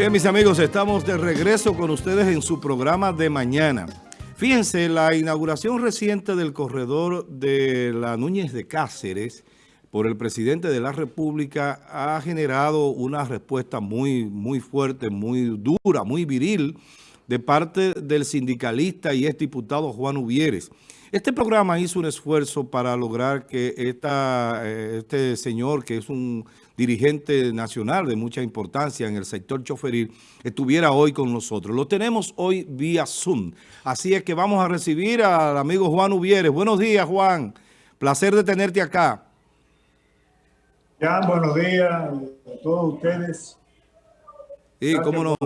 Bien, mis amigos, estamos de regreso con ustedes en su programa de mañana. Fíjense, la inauguración reciente del corredor de la Núñez de Cáceres por el presidente de la República ha generado una respuesta muy, muy fuerte, muy dura, muy viril de parte del sindicalista y diputado Juan Uvieres. Este programa hizo un esfuerzo para lograr que esta, eh, este señor, que es un dirigente nacional de mucha importancia en el sector choferil, estuviera hoy con nosotros. Lo tenemos hoy vía Zoom. Así es que vamos a recibir al amigo Juan Uvieres. Buenos días, Juan. Placer de tenerte acá. Ya, buenos días a todos ustedes. Y cómo no.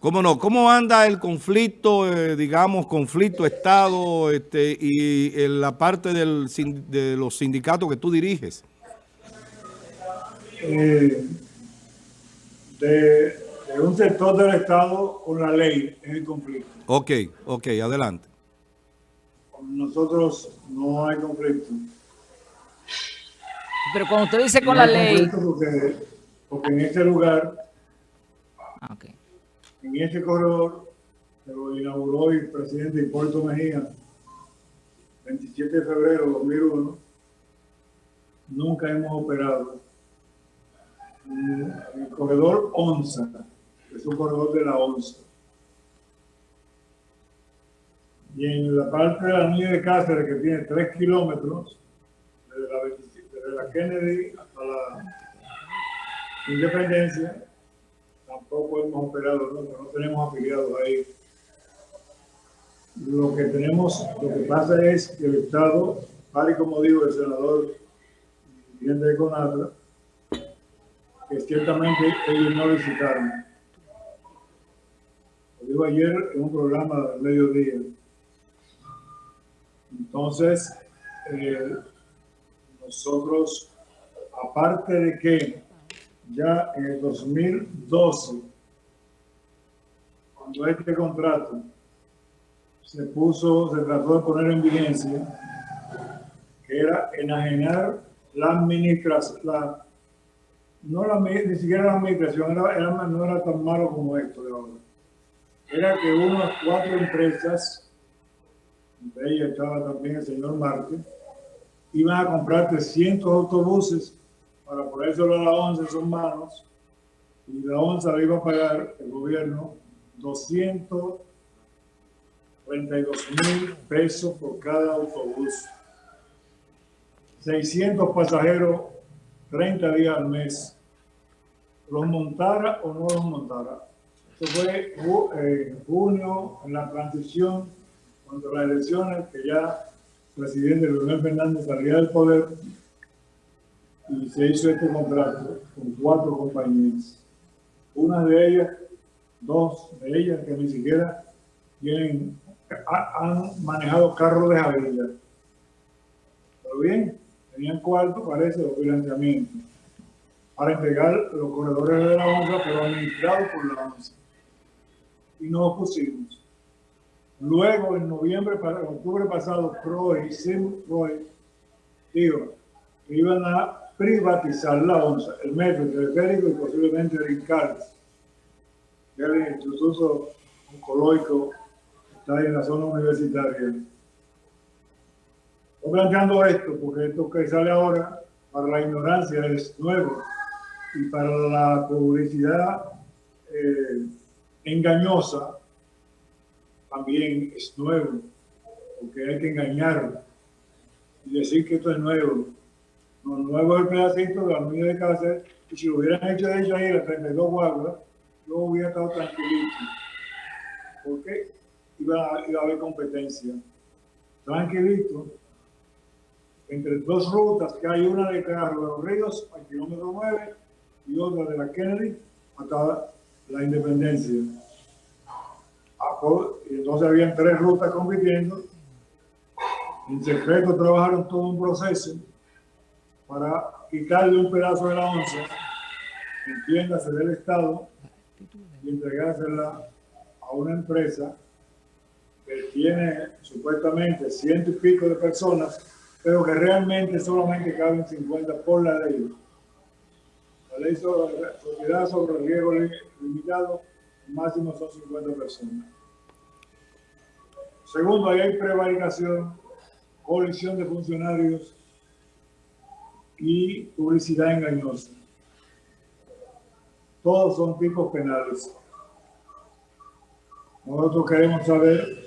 ¿Cómo no? ¿Cómo anda el conflicto, eh, digamos, conflicto Estado este, y en la parte del, de los sindicatos que tú diriges? Eh, de, un sector del Estado con la ley es el conflicto. Ok, ok, adelante. Con nosotros no hay conflicto. Pero cuando usted dice con la ley... Porque, porque en este lugar... Ah, okay en este corredor que lo inauguró el presidente Hipólito Mejía, 27 de febrero de 2001, nunca hemos operado en el corredor ONSA, es un corredor de la ONSA. Y en la parte de la niña de Cáceres, que tiene 3 kilómetros, desde la, Kennedy hasta la Independencia, tampoco hemos operado, ¿no? no tenemos afiliados ahí. Lo que tenemos, lo que pasa es que el Estado, tal y como dijo el senador bien de Conatra, que ciertamente ellos no visitaron. Lo dijo ayer en un programa del mediodía. Entonces, eh, nosotros, aparte de que ya en el 2012, cuando este contrato se puso, se trató de poner en vigencia, que era enajenar la administración, la, no la, ni siquiera la administración, era, no era tan malo como esto de ahora. Era que unas cuatro empresas, de ellas estaba también el señor Márquez, iban a comprar 300 autobuses para ponérselo a la ONCE en sus manos y la ONCE le iba a pagar el gobierno 232 mil pesos por cada autobús. 600 pasajeros, 30 días al mes. ¿Los montara o no los montara? Eso fue en junio, en la transición, cuando las elecciones, que ya el presidente Leonel Fernández salía del poder, y se hizo este contrato con cuatro compañías. Una de ellas, dos de ellas que ni siquiera tienen, han manejado carros de Javilla. Pero bien, tenían cuarto, parece, los financiamientos para entregar los corredores de la ONSA, pero administrados por la ONSA. Y nos opusimos. Luego, en noviembre, para octubre pasado, PROE y SIM-PROE, digo, iban a privatizar la ONSA, el metro, el teleférico y posiblemente el INCARS, que es el Instituto Oncológico que está en la zona universitaria. Estoy planteando esto porque esto que sale ahora para la ignorancia es nuevo y para la publicidad eh, engañosa también es nuevo, porque hay que engañar y decir que esto es nuevo los nuevos el pedacito de la unidad de Cáceres, y si lo hubieran hecho de hecho ahí las 32 guaguas, yo hubiera estado tranquilito. Porque iba, iba a haber competencia. Tranquilito. Entre dos rutas, que hay una de Carro de los Ríos, al kilómetro 9, y otra de la Kennedy, hasta la Independencia. Ah, pues, entonces habían tres rutas compitiendo. En secreto trabajaron todo un proceso para quitarle un pedazo de la onza, entiéndase del Estado, y entregársela a una empresa que tiene supuestamente ciento y pico de personas, pero que realmente solamente caben 50 por la ley. La ley sobre sociedad sobre riesgo limitado, máximo son 50 personas. Segundo, ahí hay prevaricación, colisión de funcionarios y publicidad engañosa. Todos son tipos penales. Nosotros queremos saber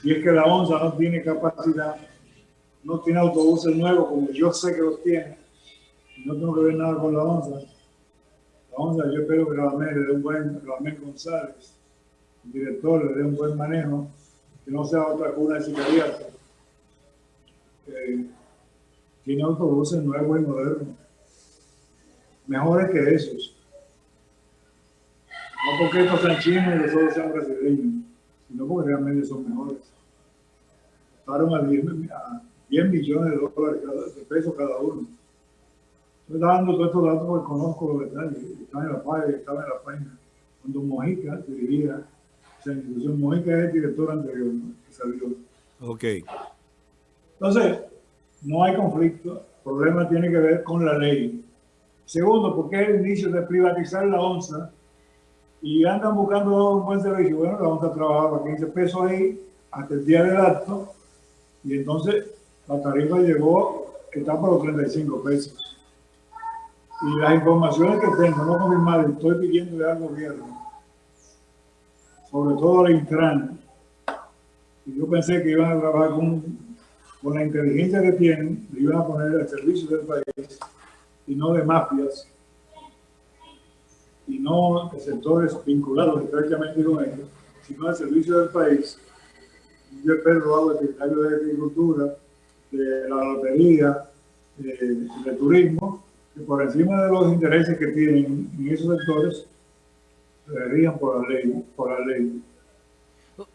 si es que la ONSA no tiene capacidad, no tiene autobuses nuevos, como yo sé que los tiene, no tengo que ver nada con la ONSA. La ONSA, yo espero que AME le dé un buen, Ramén González, el director, le dé un buen manejo, que no sea otra cuna de sicariato. tiene autobuses nuevos y modernos, mejores que esos. No porque estos sean chinos y los otros sean brasileños, sino porque realmente son mejores. Costaron a 10, millones de dólares de pesos cada uno. Estoy dando todos estos datos porque conozco los detalles. Estaba en la página, estaba en la página. Cuando Mojica dirigía esa institución, Mojica es el director anterior que salió. Ok. Entonces, no hay conflicto. El problema tiene que ver con la ley. Segundo, porque es el inicio de privatizar la onza y andan buscando un buen servicio. Bueno, la onza trabajaba 15 pesos ahí hasta el día del acto y entonces la tarifa llegó, está por los 35 pesos. Y las informaciones que tengo, no confirmadas, estoy pidiéndole al gobierno, sobre todo al Intran, y yo pensé que iban a trabajar con, con la inteligencia que tienen, le iban a poner al servicio del país, y no de mafias, y no de sectores vinculados directamente con ellos, sino al servicio del país. Yo espero hago el secretario de Agricultura, de la lotería, de turismo, que por encima de los intereses que tienen en esos sectores, se rían por la ley. Por la ley.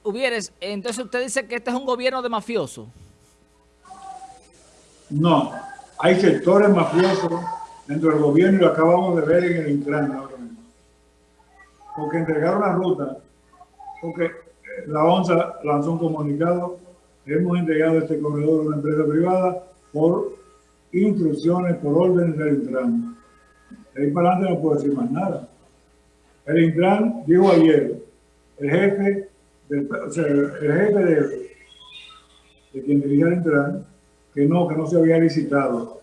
Hubieres, entonces usted dice que este es un gobierno de mafiosos. No, hay sectores mafiosos dentro del gobierno y lo acabamos de ver en el Intran ahora mismo. Porque entregaron la ruta, porque la ONSA lanzó un comunicado, hemos entregado este corredor a una empresa privada por instrucciones por orden del Intran. De ahí para adelante no puedo decir más nada. El Intran dijo ayer, el jefe, del, o sea, el jefe de, de quien dirige el Intran, que no, que no se había licitado.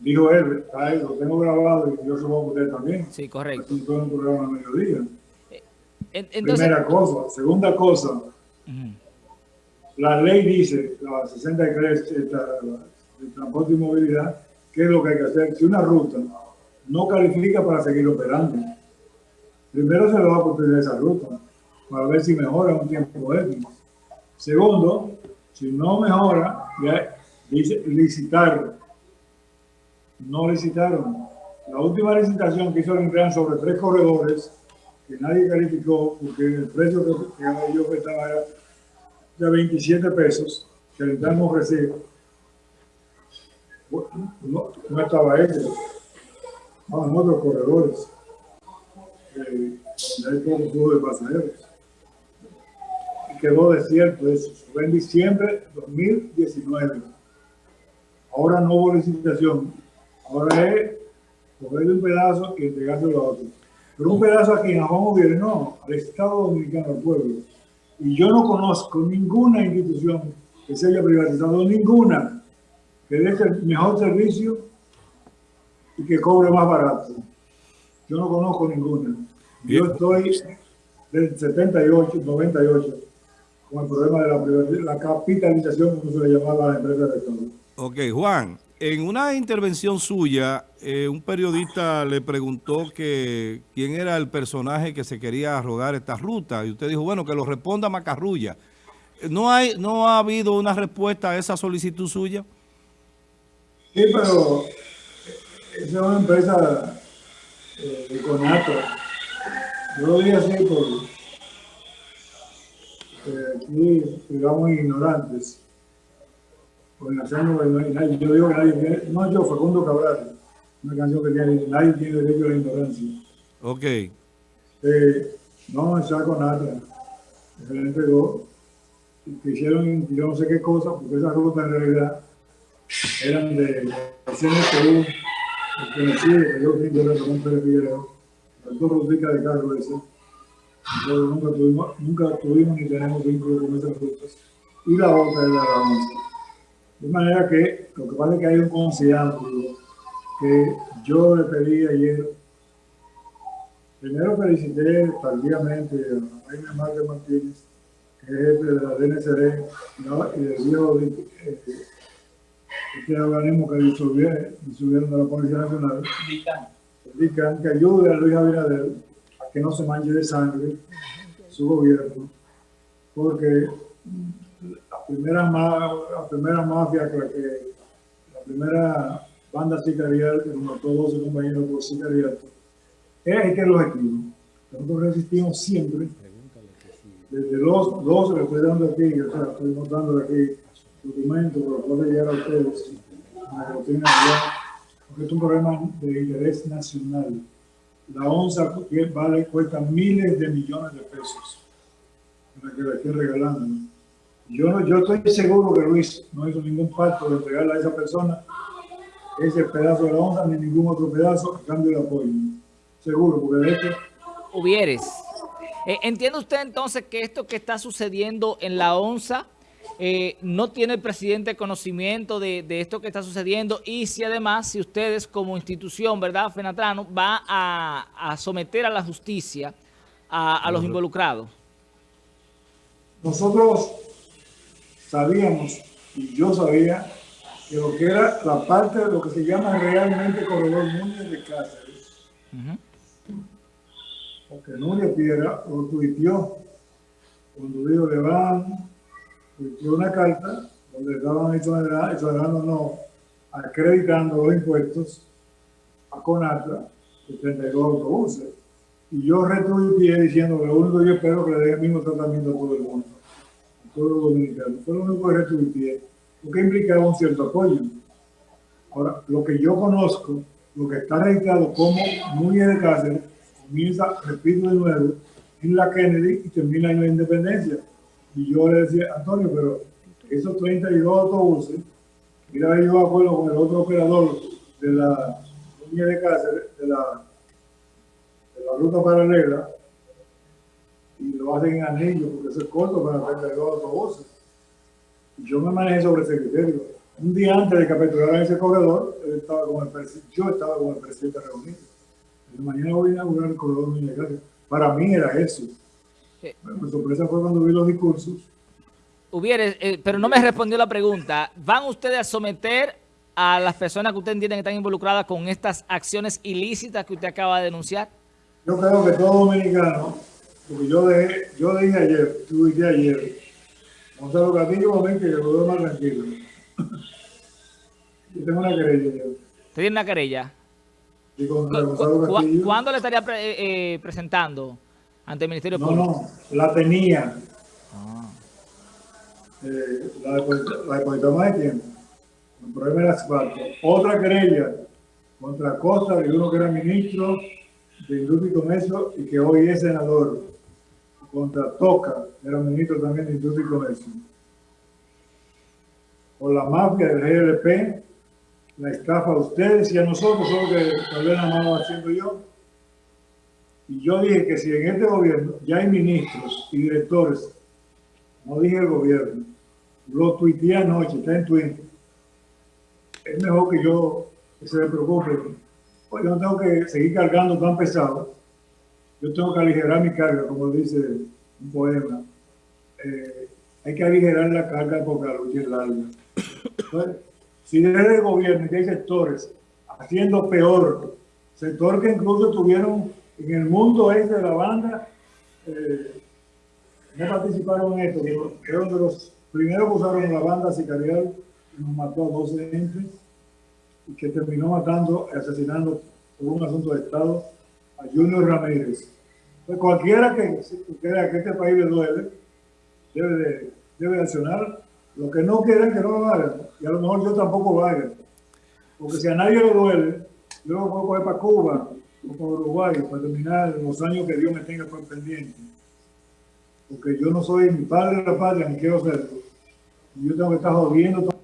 Dijo él, lo tengo grabado y yo supongo que usted también. Sí, correcto. Esto es un programa a mediodía. Eh, entonces, Primera cosa. Segunda cosa, uh -huh. la ley dice, la 63, esta, de transporte y movilidad, ¿qué es lo que hay que hacer? Si una ruta no califica para seguir operando, primero se le va a construir esa ruta para ver si mejora un tiempo ético. Segundo, si no mejora, ya dice licitar. No licitaron. La última licitación que hizo el Intran sobre tres corredores, que nadie calificó, porque el precio que, que yo estaba era de 27 pesos, que el Intran ofrecía no, no estaba ellos, estaban otros corredores, eh, donde hay poco flujo de pasajeros. Y quedó desierto eso, fue en diciembre de 2019. Ahora no hubo licitación, ahora es cogerle un pedazo y entregárselo a otro. Pero un pedazo aquí en Juan Gobierno, no, al Estado Dominicano, al pueblo. Y yo no conozco ninguna institución que se haya privatizado, ninguna que dé el mejor servicio y que cobre más barato. Yo no conozco ninguna. Yo estoy del 78, 98 con el problema de la, la capitalización, como se le llamaba a la empresa de Estado. Ok, Juan, en una intervención suya, eh, un periodista le preguntó que quién era el personaje que se quería rodar esta ruta y usted dijo, bueno, que lo responda Macarrulla. ¿No, hay, ¿No ha habido una respuesta a esa solicitud suya? Sí, pero esa es una empresa eh, de conato. Yo lo digo así porque eh, aquí digamos ignorantes. Por nación no hay nadie. Yo digo que nadie tiene, no yo, Facundo Cabral, una canción que tiene, nadie tiene derecho a la ignorancia. Ok. Eh, no, esa conata. Se le entregó. Que hicieron yo no sé qué cosa, porque esa ruta en realidad eran de CNTU, pertenecía, que yo fui de Ramón Pérez Figueroa, doctor Rodríguez de cargo ese. Nosotros nunca tuvimos, nunca tuvimos ni tenemos vínculo con esas rutas. Y la otra es la onza. De manera que lo que pasa es que hay un conciliante que yo le pedí ayer. Primero felicité tardíamente a Jaime Márquez Martínez, que es jefe de la DNCD ¿no? y del viejo este organismo que disolvieron, disolvieron de la Policía Nacional. El DICAN, que ayude a Luis Abinader a que no se manche de sangre su gobierno, porque la primera, la primera mafia, que, la primera banda sicarial que nos mató 12 compañeros por sicariato, es que los equipos. Nosotros resistimos siempre, desde los 12 que estoy dando aquí, o sea, estoy mostrando aquí documentos por los cuales llegar a ustedes, porque es un problema de interés nacional. La onza vale, cuesta miles de millones de pesos, para que la estén regalando. Yo, yo estoy seguro que Luis no hizo ningún pacto de entregarle a esa persona ese pedazo de la onza ni ningún otro pedazo a cambio de apoyo. Seguro, porque de hecho... Hubieres. Eh, ¿Entiende usted entonces que esto que está sucediendo en la onza eh, no tiene el presidente conocimiento de, esto que está sucediendo? Y si además, si ustedes como institución, ¿verdad, Fenatrano, va a, someter a la justicia a los involucrados. Nosotros sabíamos, y yo sabía, que lo que era la parte de lo que se llama realmente Corredor Núñez de Cáceres, porque Núñez Piedra lo tuiteó cuando dijo le van, una carta donde estaban exonerando, no, acreditando los impuestos a Conatra de 32 autobuses. Y yo retuiteé diciendo que lo único que yo espero que le dé el mismo tratamiento a todo el mundo, a todos los dominicanos. Fue lo único que retuiteé porque implicaba un cierto apoyo. Ahora, lo que yo conozco, lo que está registrado como Núñez de Cáceres, comienza, repito de nuevo, en la Kennedy y termina en la Independencia. Y yo le decía, Antonio, pero esos 32 autobuses, mira, yo acuerdo con el otro operador de la Núñez de Cáceres, de la, de la ruta paralela, y lo hacen en anillo, porque eso es corto para 32 autobuses yo me manejé sobre ese criterio. Un día antes de capturar ese corredor, yo estaba con el presidente reunido. mañana voy a inaugurar el corredor de Para mí era eso. Mi sorpresa fue cuando vi los discursos. Hubiere, eh, pero no me respondió la pregunta. ¿Van ustedes a someter a las personas que usted entiende que están involucradas con estas acciones ilícitas que usted acaba de denunciar? Yo creo que todo dominicano, porque yo, dejé, yo dije ayer, tuve ayer, Gonzalo Castillo, momento que lo veo más tranquilo. Yo tengo una querella. ¿Usted tiene una querella? Sí, Gonzalo Castillo. ¿Cuándo le estaría eh, presentando ante el Ministerio Público? No, no, la tenía. Ah. Eh, la, depositó más de tiempo. El problema era asfalto. Otra querella contra Costa de uno que era ministro de Industria y Comercio y que hoy es senador contra Toca, era ministro también de Industria y Comercio. Por la mafia del GLP, la estafa a ustedes y a nosotros, solo que tal vez la mano haciendo yo. Y yo dije que si en este gobierno ya hay ministros y directores, no dije el gobierno, lo tuiteé anoche, está en Twitter, es mejor que yo que se me preocupe. Pues yo no tengo que seguir cargando tan pesado yo tengo que aligerar mi carga, como dice un poema. Eh, hay que aligerar la carga porque la lucha es larga. si desde el gobierno y hay sectores haciendo peor, sectores que incluso tuvieron en el mundo ese de la banda, eh, no participaron en esto, pero fueron de los primeros que usaron la banda sicarial y nos mató a 12 entes y que terminó matando, asesinando por un asunto de Estado a Junior Ramírez. Pues cualquiera que crea que este país le duele, debe de, debe accionar. Lo que no quieren que no lo hagan. Y a lo mejor yo tampoco lo haga. Porque si a nadie le duele, lo puedo coger para Cuba para Uruguay para terminar los años que Dios me tenga por pendiente. Porque yo no soy mi padre de la patria, ni quiero serlo. Y yo tengo que estar jodiendo todo.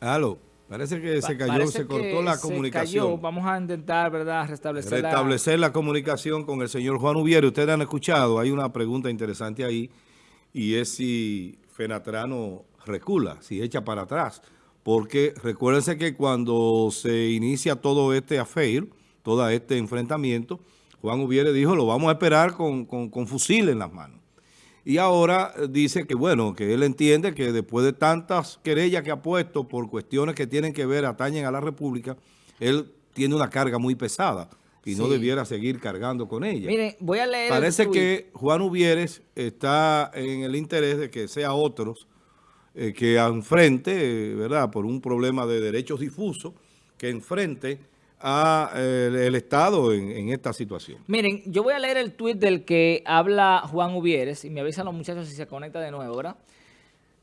Aló. Parece que se cayó, parece se cortó la se comunicación. cayó. Vamos a intentar, ¿verdad?, restablecer, la- restablecer la comunicación con el señor Juan Ubiere. Ustedes han escuchado, hay una pregunta interesante ahí, y es si Fenatrano recula, si echa para atrás. Porque recuérdense que cuando se inicia todo este affair, todo este enfrentamiento, Juan Ubiere dijo, lo vamos a esperar con, con, con fusil en las manos. Y ahora eh, dice que, bueno, que él entiende que después de tantas querellas que ha puesto por cuestiones que tienen que ver, atañen a la República, él tiene una carga muy pesada y no debiera seguir cargando con ella. Miren, voy a leer Parece que Juan Uvieres está en el interés de que sea otros eh, que enfrente, ¿verdad?, por un problema de derechos difusos, que enfrente a eh, el, Estado en, esta situación. Miren, yo voy a leer el tuit del que habla Juan Uvieres y me avisan los muchachos si se conecta de nuevo, ¿verdad?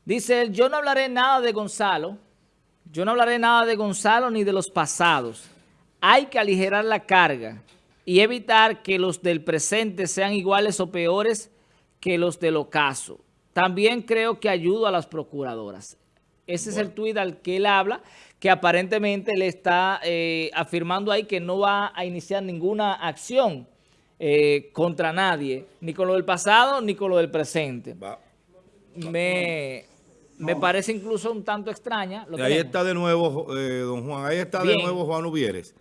Dice yo no hablaré nada de Gonzalo, yo no hablaré nada de Gonzalo ni de los pasados. Hay que aligerar la carga y evitar que los del presente sean iguales o peores que los del ocaso. También creo que ayudo a las procuradoras. Ese es el tuit al que él habla, que aparentemente le está eh, afirmando ahí que no va a iniciar ninguna acción eh, contra nadie, ni con lo del pasado ni con lo del presente. Va. Me, me parece incluso un tanto extraña. Lo Y ahí tenemos. está de nuevo, eh, don Juan, ahí está Bien. de nuevo Juan Uvieres.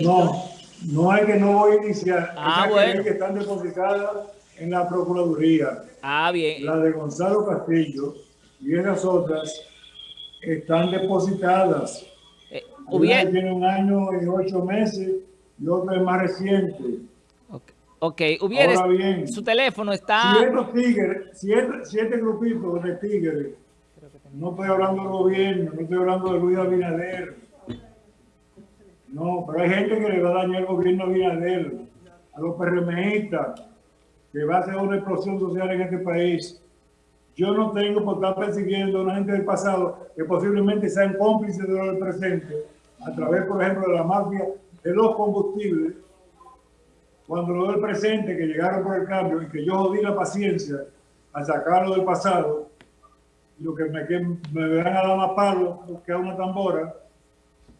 No, no es que no voy a iniciar. Ah, Esas bueno. querellas que están depositadas en la Procuraduría. Ah, bien. La de Gonzalo Castillo y esas otras están depositadas. Eh, Una hubiera- tiene un año y ocho meses y otra es más reciente. ok, ok, Uvieres, Ahora bien, su teléfono Si está... estos tigres, si este, si este grupito de tigres, no estoy hablando del gobierno, no estoy hablando de Luis Abinader, no, pero hay gente que le va a dañar el gobierno a Abinader, a los PRMistas, que va a hacer una explosión social en este país. Yo no tengo por estar persiguiendo a una gente del pasado que posiblemente sean cómplices de lo del presente, a través, por ejemplo, de la mafia de los combustibles, cuando lo del presente, que llegaron por el cambio y que yo jodí la paciencia a sacarlo del pasado, y lo que me, que me verán a dar más palo que a una tambora,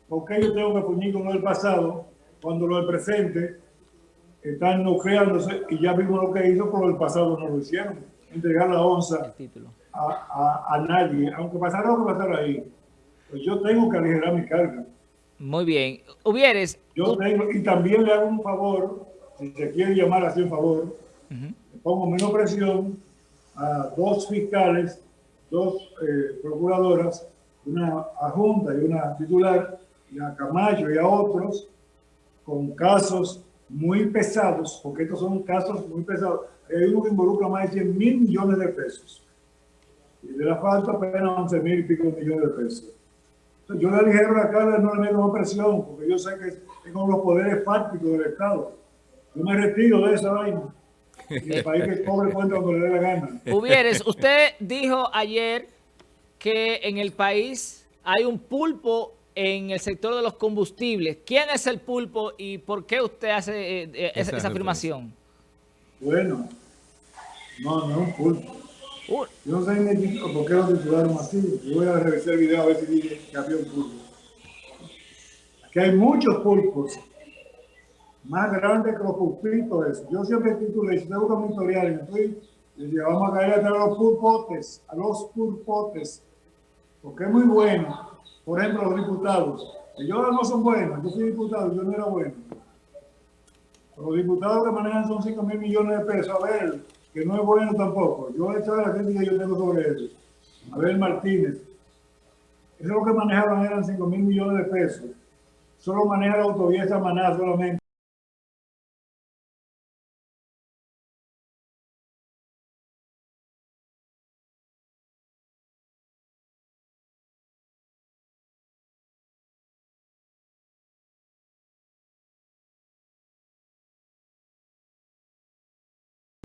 porque yo tengo que puñir con lo del pasado cuando lo del presente están nucleándose y ya vimos lo que hizo, pero el pasado no lo hicieron. Entregar la onza a, a, a nadie, aunque pasara lo que pasara ahí. Pues yo tengo que aligerar mi carga. Muy bien. Uvieres, Yo tengo, y también le hago un favor, si se quiere llamar así un favor, le pongo menos presión a dos fiscales, dos eh, procuradoras, una adjunta y una titular, y a Camacho y a otros, con casos muy pesados, porque estos son casos muy pesados. Hay uno que involucra más de 100 mil millones de pesos. Y de la falta apenas 11 mil y pico millones de pesos. Entonces, yo le aligero la carga, no le meto más presión, porque yo sé que tengo los poderes fácticos del Estado. Yo me retiro de esa vaina. Y el país que cobre cuenta cuando le dé la gana. Uvieres, usted dijo ayer que en el país hay un pulpo en el sector de los combustibles. ¿Quién es el pulpo y por qué usted hace eh, eh, esa, Esa esa afirmación? Bueno, no, no es un pulpo. Uh, Yo no sé ni por qué lo titularon así. Yo voy a revisar el video a ver si dice que había un pulpo. Aquí hay muchos pulpos, más grandes que los pulpitos. Yo siempre titulé, si usted busca mi historial en tweet, decía, vamos a caer a los pulpotes, a los pulpotes, porque es muy bueno. Por ejemplo, los diputados. Ellos no son buenos, yo fui diputado, yo no era bueno. Los diputados que manejan son 5 mil millones de pesos. A ver, que no es bueno tampoco. Yo he hecho la crítica que yo tengo sobre él. A ver, Martínez. Eso lo que manejaban eran 5 mil millones de pesos. Solo maneja la autovía esa manada solamente.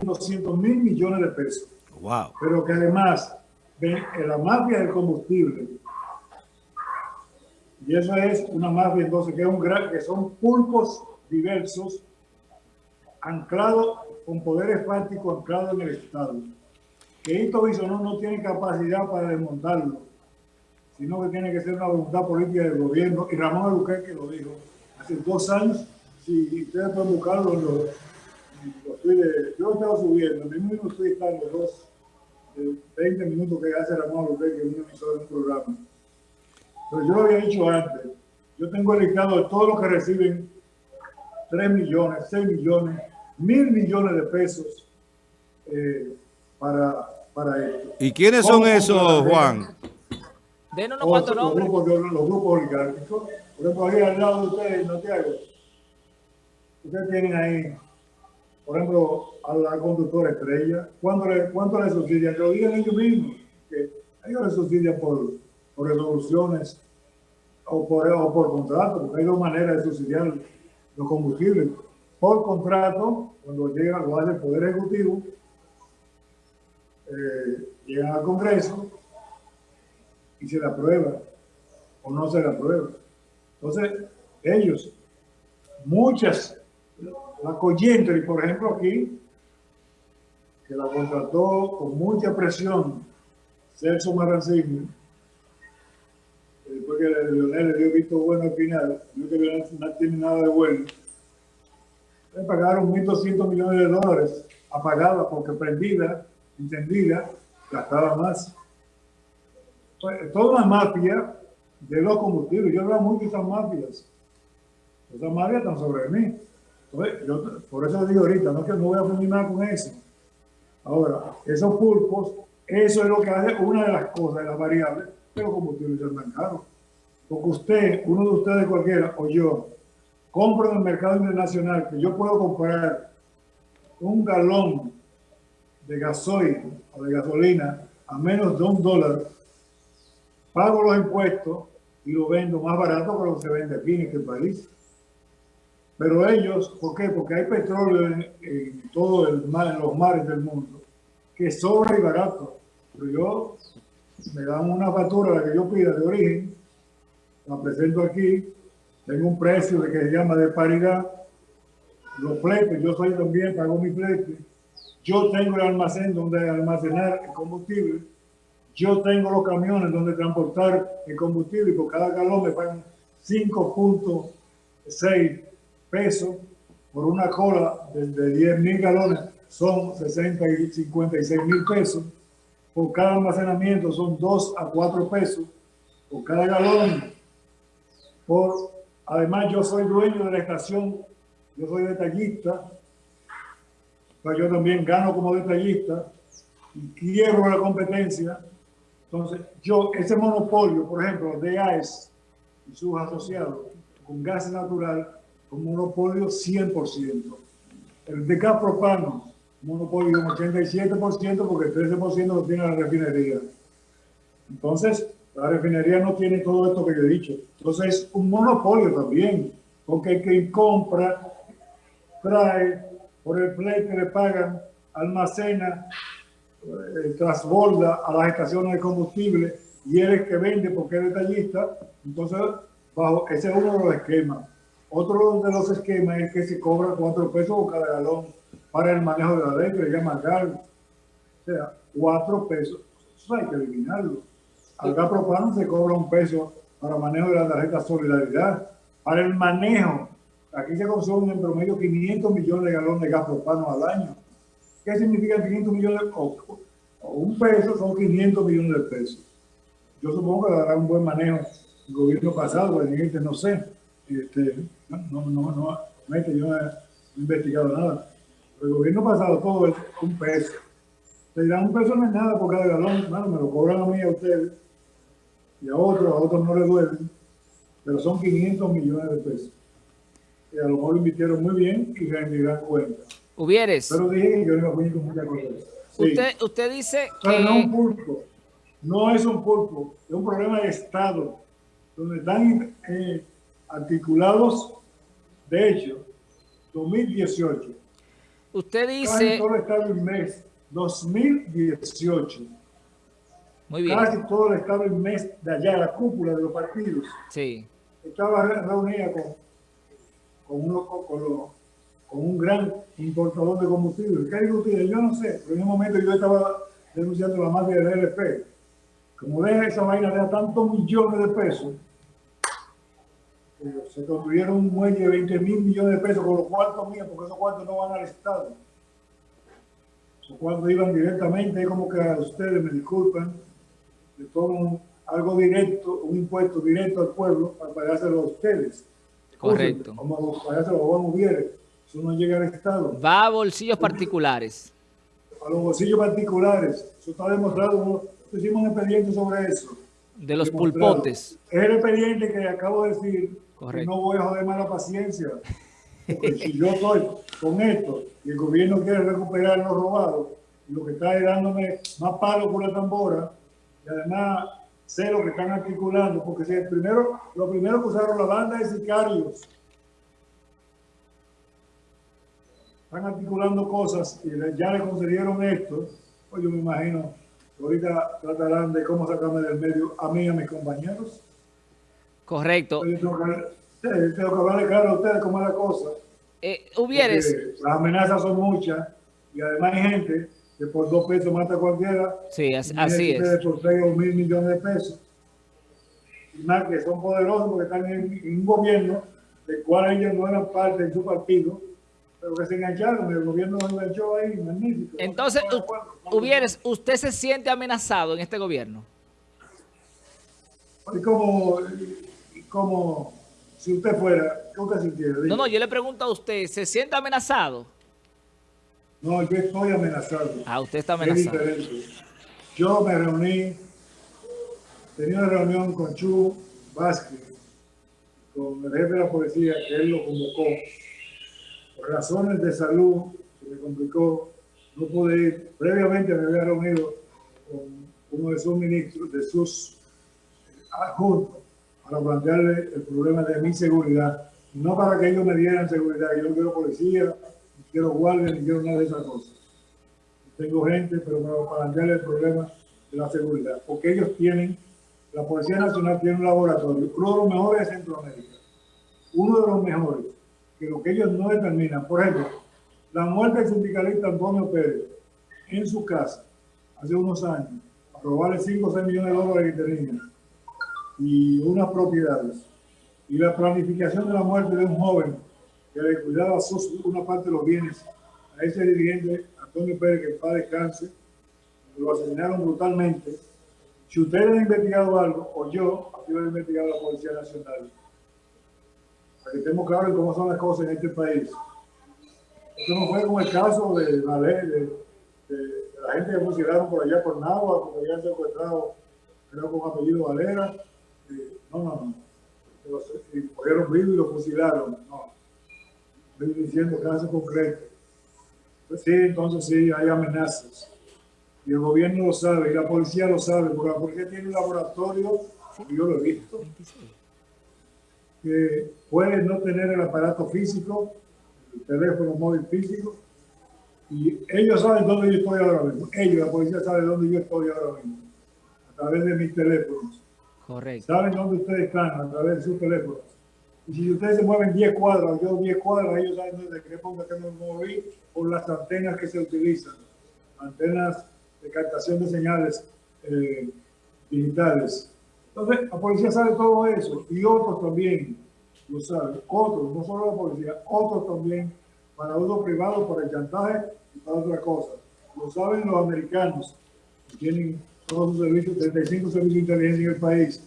$200 mil millones de pesos. Wow. pero que además ven en la mafia del combustible, y eso es una mafia entonces que, es un gran, que son pulpos diversos anclados con poderes fácticos anclados en el Estado. Que Hito Bisonó no tiene capacidad para desmontarlo. sino que tiene que ser una voluntad política del gobierno. Y Ramón que lo dijo hace dos años. Si ustedes pueden buscarlo, los, los tweets, yo lo estaba subiendo, mi mismo está en los dos, de 20 minutos que hace Ramón Albuquerque en un emisor de un programa. Pero yo lo había dicho antes, yo tengo el listado de todos los que reciben 3 millones, 6 millones, mil millones de pesos eh, para, para esto. ¿Y quiénes son esos, Juan? Denos unos cuantos nombres. Los grupos, los grupos oligárquicos. Por ejemplo, ahí al lado de ustedes, Santiago, ustedes tienen ahí, por ejemplo, a la conductora estrella. ¿Cuánto le, cuánto le subsidian? Que lo digan ellos mismos. Que ellos le subsidian por, por resoluciones o por, o por contrato, porque hay dos maneras de subsidiar los combustibles. Por contrato, cuando llega, lo hace el Poder Ejecutivo, eh, llegan al Congreso y se la aprueba o no se la aprueba. Entonces, ellos, muchas, la Coyentry, por ejemplo, aquí, que la contrató con mucha presión Celso Marancini, después que Leonel le dio visto bueno al final, Leonel no tiene nada de bueno, le pagaron 1.200 millones de dólares apagada porque prendida entendida, gastaba más. Pues, toda una mafia de los combustibles. Yo hablaba mucho de esas mafias. Esas mafias están sobre mí. Por eso digo ahorita, no que no voy a funcionar con eso. Ahora, esos pulpos, eso es lo que hace una de las cosas, de las variables, de los combustibles del mercado. Porque usted, uno de ustedes cualquiera, o yo, compro en el mercado internacional que yo puedo comprar un galón de gasoil o de gasolina a menos de un dólar, pago los impuestos y lo vendo más barato que lo que se vende aquí en este país. Pero ellos, ¿por qué? Porque hay petróleo en, el mar, en los mares del mundo, que sobra y barato. Pero yo, me dan una factura, la que yo pida de origen, la presento aquí, tengo un precio de que se llama de paridad, los fletes, yo soy también, pago mi flete, yo tengo el almacén donde almacenar el combustible, yo tengo los camiones donde transportar el combustible y por cada galón me pagan 5.6 pesos por una cola de, 10 mil galones son 60 y 56 mil pesos. Por cada almacenamiento son 2 a 4 pesos por cada galón. Por, además, yo soy dueño de la estación, yo soy detallista, pues yo también gano como detallista y quiero la competencia. Entonces, yo, ese monopolio, por ejemplo, de AES y sus asociados con gas natural, un monopolio 100%. El de gas propano, monopolio un 87% porque el 13% lo tiene la refinería. Entonces, la refinería no tiene todo esto que yo he dicho. Entonces, un monopolio también, porque que compra, trae, por el play que le pagan, almacena, eh, transborda a las estaciones de combustible y él es que vende porque es detallista. Entonces, bajo, ese es uno de los esquemas. Otro de los esquemas es que se cobra cuatro pesos por cada galón para el manejo de la ley, que le llama cargo. O sea, cuatro pesos. Eso hay que eliminarlo. Al gas propano se cobra un peso para manejo de la tarjeta Solidaridad. Para el manejo Aquí se consumen en promedio 500 millones de galones de gas propano al año. ¿Qué significa 500 millones? O, un peso son 500 millones de pesos. Yo supongo que dará un buen manejo el gobierno pasado, el no sé. Este, no, no, no, no, yo no he investigado nada. el gobierno pasado todo es un peso. Te dirán un peso no es nada por cada galón, bueno, me lo cobran a mí a ustedes y a otros, a otros no les duele, pero son 500 millones de pesos que a lo mejor lo invirtieron muy bien y rendirán cuenta. Hubieres. Pero dije que yo no a con muchas cosas. Usted, usted dice que... no un pulpo, no es un pulpo, es un problema de Estado, donde están eh, articulados, de hecho, 2018. Usted dice... Casi todo el Estado mes 2018. Muy bien. Casi todo el Estado mes de allá, la cúpula de los partidos. Sí. Estaba reunida con con, uno, con, un gran importador de combustible. ¿Qué combustible? Yo no sé, pero en un momento yo estaba denunciando la mafia del LP, como deja esa vaina, deja tantos millones de pesos, se construyeron un muelle de 20 mil millones de pesos con los cuartos míos, porque esos cuartos no van al Estado. Esos cuartos iban directamente, como que a ustedes me disculpan, le toman algo directo, un impuesto directo al pueblo para pagárselo a ustedes. Correcto. Como pagárselo a Juan Ubiere. Eso no llega al Estado. Va a bolsillos particulares. A los bolsillos particulares. Eso está demostrado. Hicimos un expediente sobre eso. De los pulpotes. Es el expediente que acabo de decir. Correcto. no voy a joder más la paciencia. Porque si yo estoy con esto y el gobierno quiere recuperar lo robado, lo que está dándome más palo por la tambora, y además sé lo que están articulando, porque si el primero, lo primero que usaron la banda de sicarios, están articulando cosas y ya le concedieron esto, pues yo me imagino ahorita tratarán de cómo sacarme del medio a mí y a mis compañeros. Correcto. Yo tengo que, tengo que hablarle claro a ustedes cómo es la cosa. Eh, hubieres... Las amenazas son muchas y además hay gente que por dos pesos mata a cualquiera. Sí, así, es. Por seis o mil millones de pesos. Y más que son poderosos porque están en, un gobierno del cual ellos no eran parte de su partido, pero que se engancharon, el gobierno se enganchó ahí, magnífico. Entonces, hubieres, ¿usted se siente amenazado en este gobierno? Como, como si usted fuera, ¿qué usted sintiera? No, no, yo le pregunto a usted, ¿se siente amenazado? No, yo estoy amenazado. Ah, usted está amenazado. Yo me reuní, tenía una reunión con Chu Vázquez, con el jefe de la policía, que él lo convocó. Por razones de salud, se me complicó, no pude ir. Previamente me había reunido con uno de sus ministros, de sus adjuntos, para plantearle el problema de mi seguridad. No para que ellos me dieran seguridad, yo no quiero policía, quiero guardia ni quiero nada de esas cosas. Tengo gente, pero para plantearle el problema de la seguridad. Porque ellos tienen, la Policía Nacional tiene un laboratorio, uno de los mejores de Centroamérica, uno de los mejores, que lo que ellos no determinan. Por ejemplo, la muerte del sindicalista Antonio Pérez en su casa, hace unos años, a robarle 5 o 6 millones de dólares que tenía y unas propiedades. Y la planificación de la muerte de un joven que le cuidaba una parte de los bienes a ese dirigente, Antonio Pérez, que padre cáncer, lo asesinaron brutalmente. Si ustedes han investigado algo, o yo, aquí lo he investigado la Policía Nacional, para que estemos claros en cómo son las cosas en este país. Esto no fue como el caso de la ley, de, la gente que fusilaron por allá por Nahua, porque habían secuestrado, creo con apellido Valera. No, no, no. Los, cogieron vivo y lo fusilaron. No estoy diciendo casos concretos. Pues sí, entonces sí, hay amenazas. Y el gobierno lo sabe, y la policía lo sabe, porque tiene un laboratorio, yo lo he visto, que puede no tener el aparato físico, el teléfono móvil físico, y ellos saben dónde yo estoy ahora mismo. Ellos, la policía sabe dónde yo estoy ahora mismo, a través de mis teléfonos. Correcto. Saben dónde ustedes están, a través de sus teléfonos. Y si ustedes se mueven 10 cuadras, yo 10 cuadras, ellos saben de qué punto que me moví por las antenas que se utilizan. Antenas de captación de señales eh, digitales. Entonces, la policía sabe todo eso y otros también lo saben. Otros, no solo la policía, otros también para uso privado, para el chantaje y para otra cosa. Lo saben los americanos, tienen todos sus servicios, 35 servicios de inteligencia en el país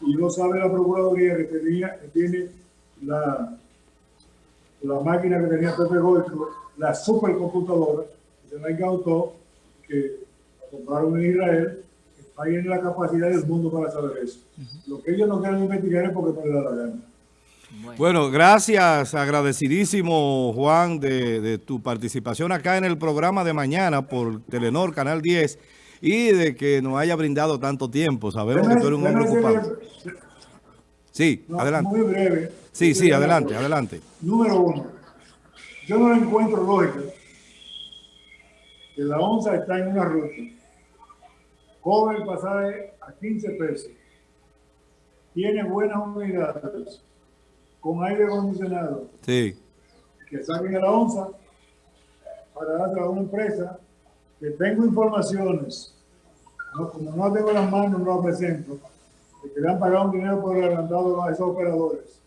y no sabe la Procuraduría que, tenía, que tiene la, la máquina que tenía Pepe Goico, la supercomputadora, que se la incautó, que compraron en Israel, que ahí en la capacidad del mundo para saber eso. Lo que ellos no quieren investigar es porque no les da la gana. Bueno. gracias, agradecidísimo Juan de, de tu participación acá en el programa de mañana por Telenor, Canal 10 y de que nos haya brindado tanto tiempo. Sabemos que tú eres un hombre ocupado. Sí, adelante. Muy breve. Sí, sí, adelante, adelante. Número uno, yo no encuentro lógica que la onza está en una ruta, cobra el pasaje a 15 pesos, tiene buenas unidades, con aire acondicionado, sí. que saquen a la onza para darse a una empresa que tengo informaciones no, como no tengo en las manos, no la presento, de que le han pagado un dinero por adelantado a esos operadores.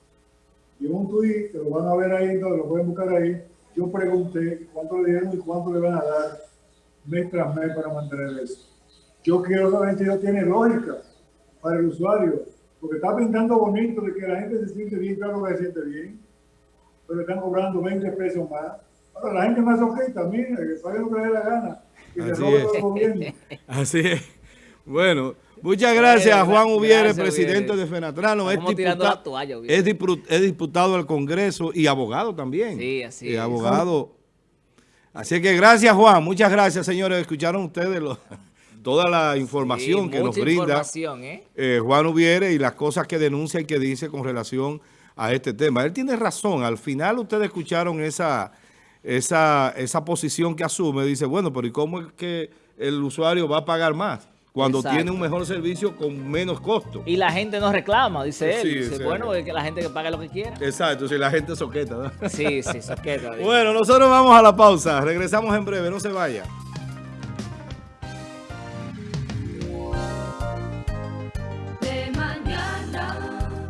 Y un tweet, que lo van a ver ahí, lo pueden buscar ahí, yo pregunté cuánto le dieron y cuánto le van a dar mes tras mes para mantener eso. Yo quiero saber si eso tiene lógica para el usuario, porque está pintando bonito de que la gente se siente bien, claro que se siente bien, pero están cobrando 20 pesos más. Ahora la gente más ojita, mira, que pague lo que le dé la gana, que Así se robe es. todo el gobierno. Así es. Bueno, muchas gracias a Juan Ubiere, presidente Ubiere. de Fenatrano. Es, Estamos tirando diputa- la toalla, es, diputado al Congreso y abogado también. Sí, así Y es. abogado. Así que gracias, Juan. Muchas gracias, señores. Escucharon ustedes lo- toda la información Sí, que nos brinda información, ¿eh? eh, Juan Ubiere y las cosas que denuncia y que dice con relación a este tema. Él tiene razón. Al final ustedes escucharon esa, esa, esa posición que asume. Dice, bueno, pero ¿y cómo es que el usuario va a pagar más? Cuando Exacto. tiene un mejor servicio con menos costo. Y la gente no reclama, dice él. Sí, dice, sí. bueno, es que la gente que pague lo que quiera. Exacto, si la gente soqueta. ¿no? Sí, sí, soqueta. Bueno, nosotros vamos a la pausa. Regresamos en breve, no se vaya.